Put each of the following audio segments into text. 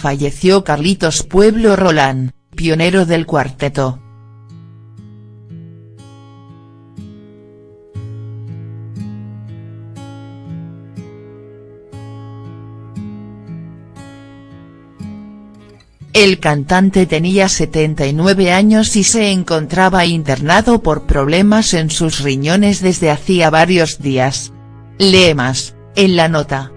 falleció Carlitos Pueblo Rolán, pionero del cuarteto. El cantante tenía 79 años y se encontraba internado por problemas en sus riñones desde hacía varios días. Lee más, en la nota.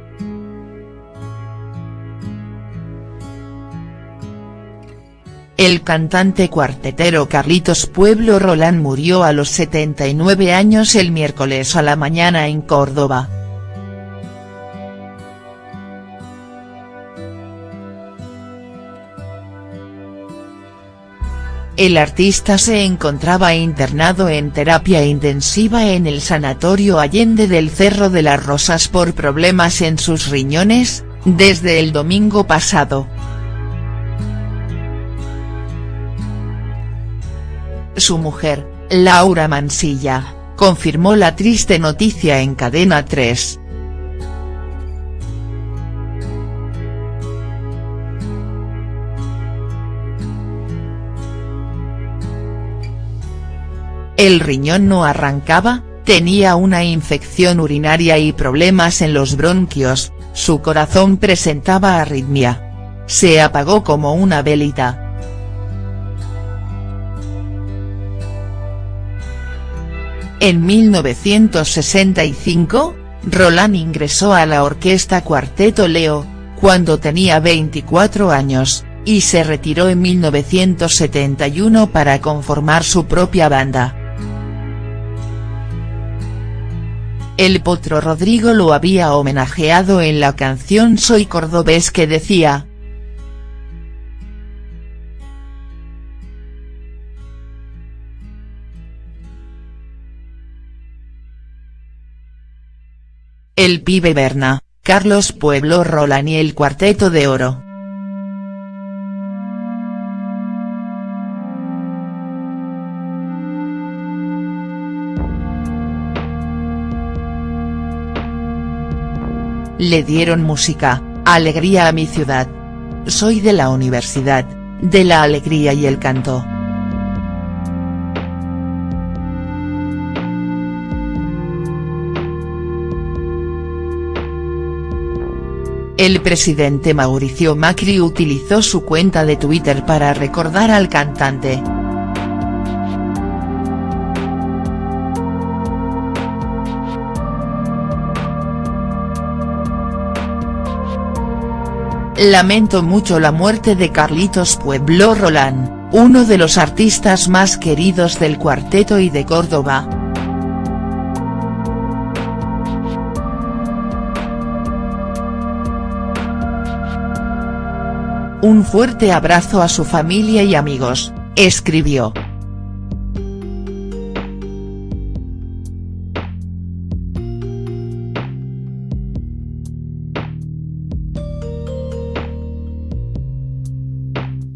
El cantante cuartetero Carlitos Pueblo Rolán murió a los 79 años el miércoles a la mañana en Córdoba. El artista se encontraba internado en terapia intensiva en el Sanatorio Allende del Cerro de las Rosas por problemas en sus riñones, desde el domingo pasado. Su mujer, Laura Mansilla, confirmó la triste noticia en Cadena 3. El riñón no arrancaba, tenía una infección urinaria y problemas en los bronquios, su corazón presentaba arritmia. Se apagó como una velita. En 1965, Roland ingresó a la orquesta Cuarteto Leo, cuando tenía 24 años, y se retiró en 1971 para conformar su propia banda. El potro Rodrigo lo había homenajeado en la canción Soy cordobés que decía. El pibe Berna, Carlos Pueblo Roland y el Cuarteto de Oro. Le dieron música, alegría a mi ciudad. Soy de la universidad, de la alegría y el canto. El presidente Mauricio Macri utilizó su cuenta de Twitter para recordar al cantante. Lamento mucho la muerte de Carlitos Pueblo Rolán, uno de los artistas más queridos del cuarteto y de Córdoba. Un fuerte abrazo a su familia y amigos, escribió.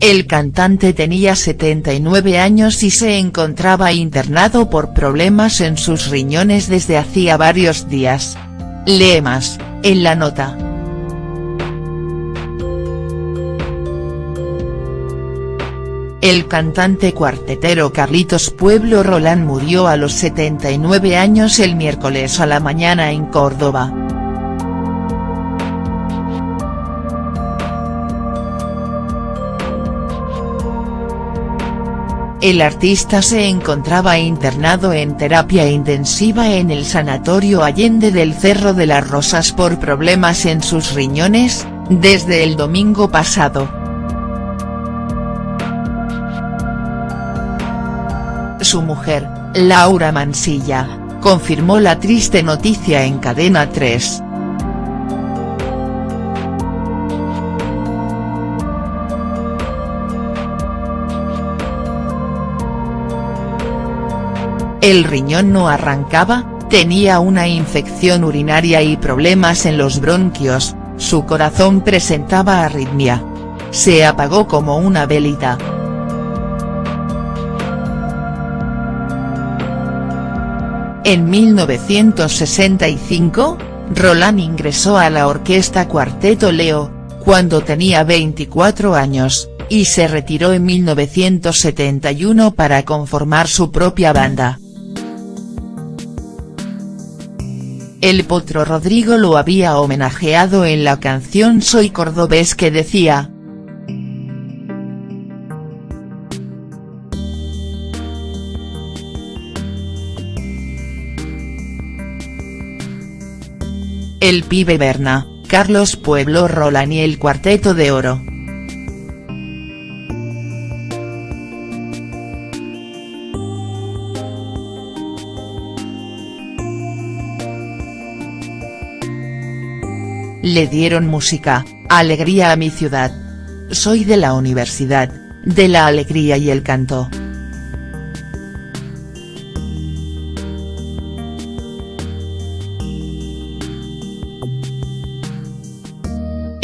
El cantante tenía 79 años y se encontraba internado por problemas en sus riñones desde hacía varios días. Lee más, en la nota. El cantante cuartetero Carlitos Pueblo Rolán murió a los 79 años el miércoles a la mañana en Córdoba. El artista se encontraba internado en terapia intensiva en el Sanatorio Allende del Cerro de las Rosas por problemas en sus riñones, desde el domingo pasado. Su mujer, Laura Mansilla, confirmó la triste noticia en Cadena 3. El riñón no arrancaba, tenía una infección urinaria y problemas en los bronquios, su corazón presentaba arritmia. Se apagó como una velita. En 1965, Roland ingresó a la orquesta Cuarteto Leo, cuando tenía 24 años, y se retiró en 1971 para conformar su propia banda. El potro Rodrigo lo había homenajeado en la canción Soy Cordobés que decía, El pibe Berna, Carlos Pueblo Roland y el Cuarteto de Oro. Le dieron música, alegría a mi ciudad. Soy de la universidad, de la alegría y el canto.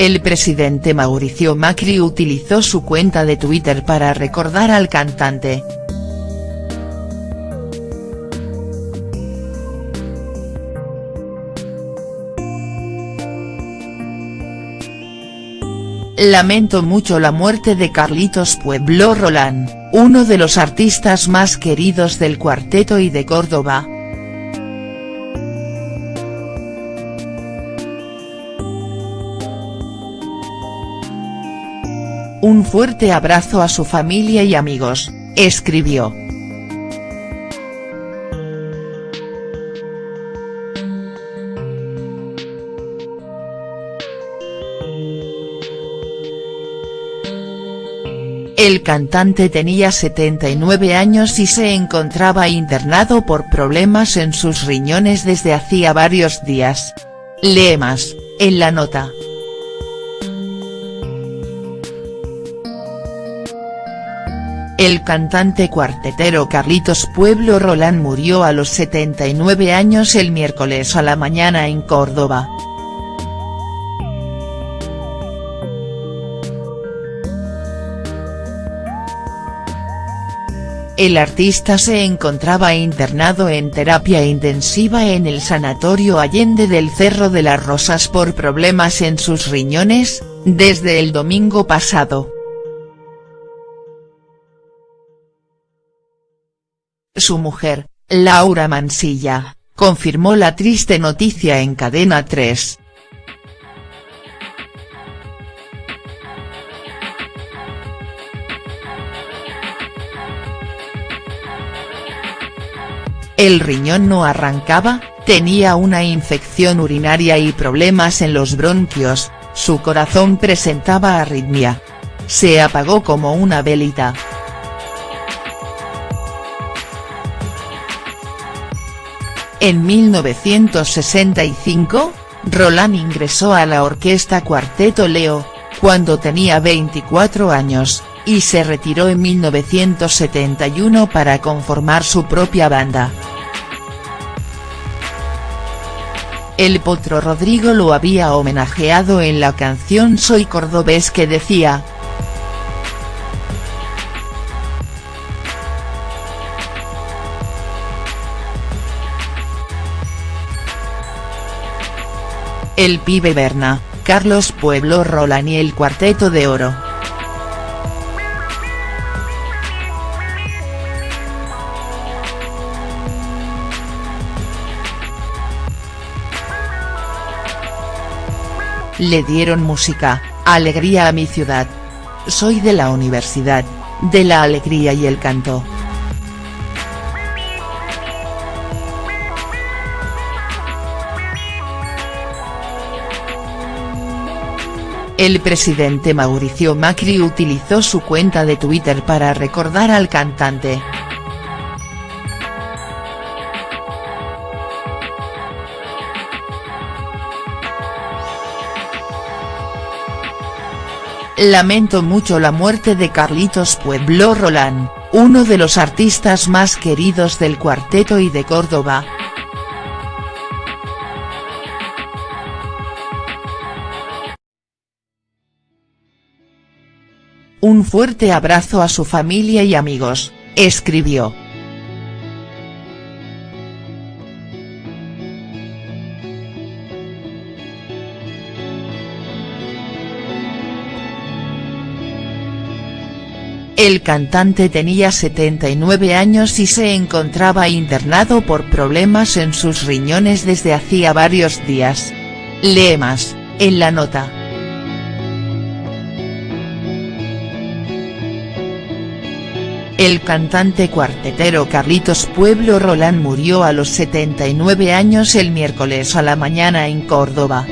El presidente Mauricio Macri utilizó su cuenta de Twitter para recordar al cantante. Lamento mucho la muerte de Carlitos Pueblo Roland, uno de los artistas más queridos del cuarteto y de Córdoba. Un fuerte abrazo a su familia y amigos, escribió. El cantante tenía 79 años y se encontraba internado por problemas en sus riñones desde hacía varios días. Lee más, en la nota. El cantante cuartetero Carlitos Pueblo Roland murió a los 79 años el miércoles a la mañana en Córdoba. El artista se encontraba internado en terapia intensiva en el Sanatorio Allende del Cerro de las Rosas por problemas en sus riñones, desde el domingo pasado. Su mujer, Laura Mansilla, confirmó la triste noticia en Cadena 3. El riñón no arrancaba, tenía una infección urinaria y problemas en los bronquios, su corazón presentaba arritmia. Se apagó como una velita. En 1965, Roland ingresó a la orquesta Cuarteto Leo, cuando tenía 24 años, y se retiró en 1971 para conformar su propia banda. El potro Rodrigo lo había homenajeado en la canción Soy Cordobés que decía, El pibe Berna, Carlos Pueblo Roland y el Cuarteto de Oro. Le dieron música, alegría a mi ciudad. Soy de la universidad, de la alegría y el canto. El presidente Mauricio Macri utilizó su cuenta de Twitter para recordar al cantante. Lamento mucho la muerte de Carlitos Pueblo Roland, uno de los artistas más queridos del cuarteto y de Córdoba. Un fuerte abrazo a su familia y amigos, escribió. El cantante tenía 79 años y se encontraba internado por problemas en sus riñones desde hacía varios días. Lee más, en la nota. El cantante cuartetero Carlitos Pueblo Roland murió a los 79 años el miércoles a la mañana en Córdoba.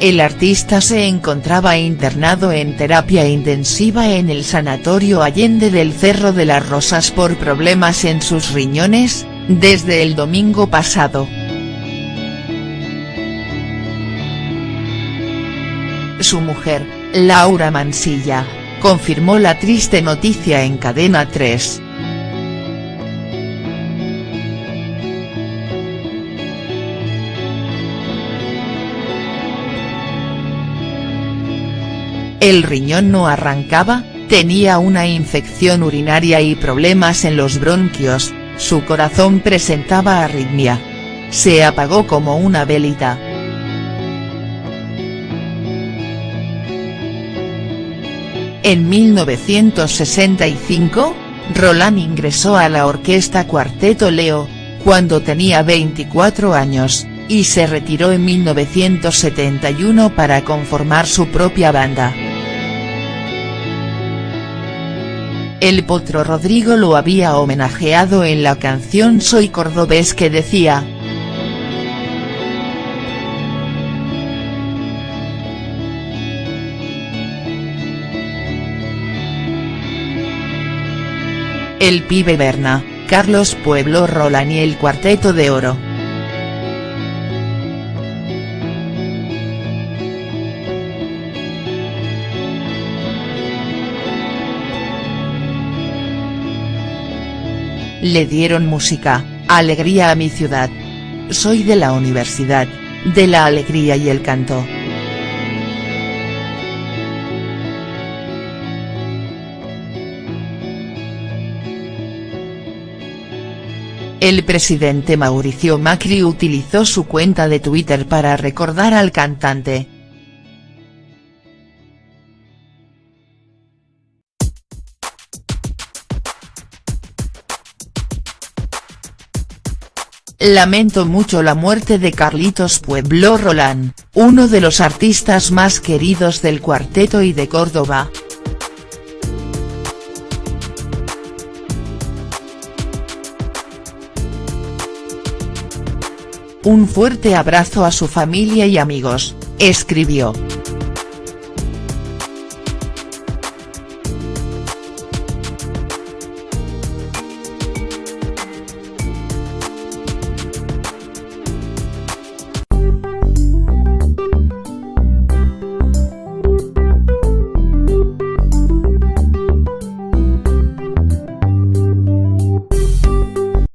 El artista se encontraba internado en terapia intensiva en el Sanatorio Allende del Cerro de las Rosas por problemas en sus riñones, desde el domingo pasado. Su mujer, Laura Mansilla, confirmó la triste noticia en Cadena 3. El riñón no arrancaba, tenía una infección urinaria y problemas en los bronquios, su corazón presentaba arritmia. Se apagó como una velita. En 1965, Roland ingresó a la orquesta Cuarteto Leo, cuando tenía 24 años, y se retiró en 1971 para conformar su propia banda. El potro Rodrigo lo había homenajeado en la canción Soy cordobés que decía. El pibe Berna, Carlos Pueblo Roland y el Cuarteto de Oro. Le dieron música, alegría a mi ciudad. Soy de la universidad, de la alegría y el canto. El presidente Mauricio Macri utilizó su cuenta de Twitter para recordar al cantante. Lamento mucho la muerte de Carlitos Pueblo Roland, uno de los artistas más queridos del cuarteto y de Córdoba. Un fuerte abrazo a su familia y amigos, escribió.